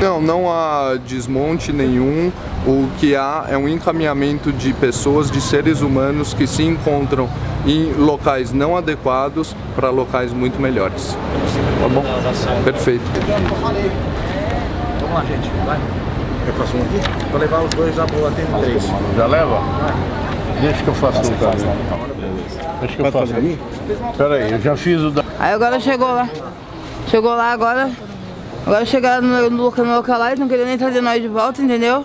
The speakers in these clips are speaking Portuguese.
Não, não há desmonte nenhum. O que há é um encaminhamento de pessoas, de seres humanos que se encontram em locais não adequados para locais muito melhores. Tá bom? Perfeito. Vamos lá, gente. Vai. Quer passar um aqui? Vou levar os dois, já vou tem três. Já leva? Deixa que eu faço um cara. Deixa que eu faço. Pera aí, eu já fiz o da... Aí agora chegou lá. Chegou lá agora. Agora chegaram no, no, no local lá, eles não queriam nem trazer nós de volta, entendeu?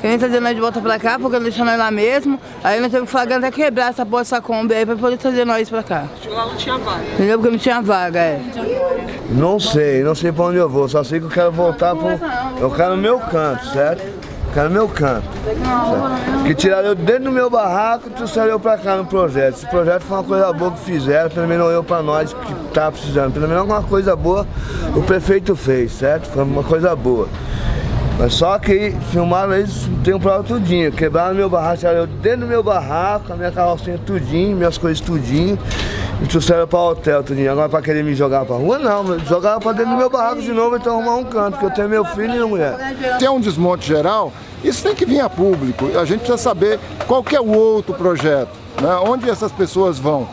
Queriam trazer nós de volta pra cá, porque não deixou nós lá mesmo. Aí nós temos que falar até quebrar essa porra, essa Kombi aí pra poder trazer nós pra cá. Chegou lá não tinha vaga. Entendeu? Porque não tinha vaga, é. Não sei, não sei pra onde eu vou, só sei que eu quero voltar pro... Eu quero no meu canto, certo? Quero no meu canto. Certo? Que tiraram eu dentro do meu barraco e trouxeram eu pra cá no projeto. Esse projeto foi uma coisa boa que fizeram, pelo menos eu pra nós que tá precisando. Pelo menos alguma coisa boa o prefeito fez, certo? Foi uma coisa boa. Mas só que filmaram eles tem um prova tudinho. Quebraram meu barraco, tiraram eu dentro do meu barraco, a minha carrocinha tudinho, minhas coisas tudinho. E trouxeram para o hotel tudinho. Agora para querer me jogar para rua, não. Jogaram para dentro do meu barraco de novo, então arrumar um canto, porque eu tenho meu filho e minha mulher. Tem um desmonte geral, isso tem que vir a público. A gente precisa saber qual é o outro projeto, né? onde essas pessoas vão.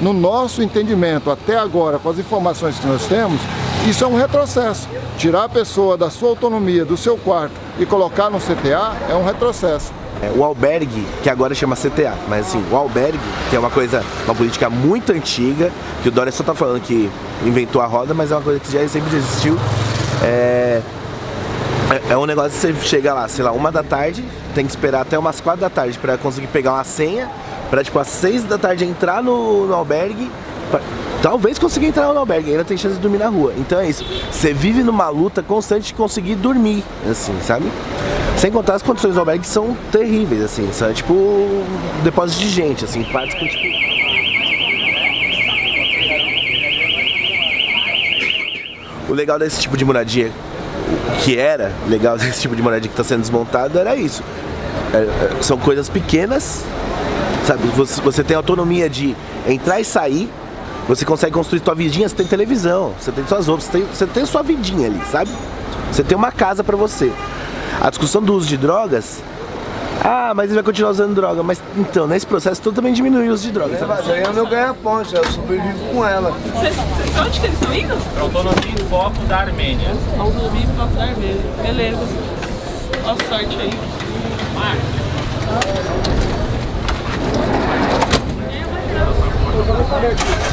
No nosso entendimento, até agora, com as informações que nós temos, isso é um retrocesso. Tirar a pessoa da sua autonomia, do seu quarto e colocar no CTA é um retrocesso. É, o albergue, que agora chama CTA, mas assim, o albergue, que é uma coisa, uma política muito antiga, que o Dória só tá falando que inventou a roda, mas é uma coisa que já sempre existiu. É, é, é um negócio que você chega lá, sei lá, uma da tarde, tem que esperar até umas quatro da tarde para conseguir pegar uma senha, para tipo às seis da tarde entrar no, no albergue, pra, talvez conseguir entrar no albergue, ainda tem chance de dormir na rua. Então é isso, você vive numa luta constante de conseguir dormir, assim, sabe? Sem contar as condições do albergue são terríveis, assim, são tipo depósitos de gente, assim, quartos com tipo... O legal desse tipo de moradia, que era legal desse tipo de moradia que está sendo desmontado, era isso. É, é, são coisas pequenas, sabe? Você, você tem autonomia de entrar e sair, você consegue construir sua vidinha, você tem televisão, você tem suas roupas, você tem, você tem sua vidinha ali, sabe? Você tem uma casa pra você. A discussão do uso de drogas, ah, mas ele vai continuar usando droga. Mas então, nesse processo todo também diminui o uso de drogas. É, mas aí é o meu ganha-ponte, eu sobrevivo com ela. Vocês, vocês, onde que eles estão indo? Autonomia e foco da Armênia. Autonomia e foco da Armênia. Beleza. Boa sorte aí. Marcos. you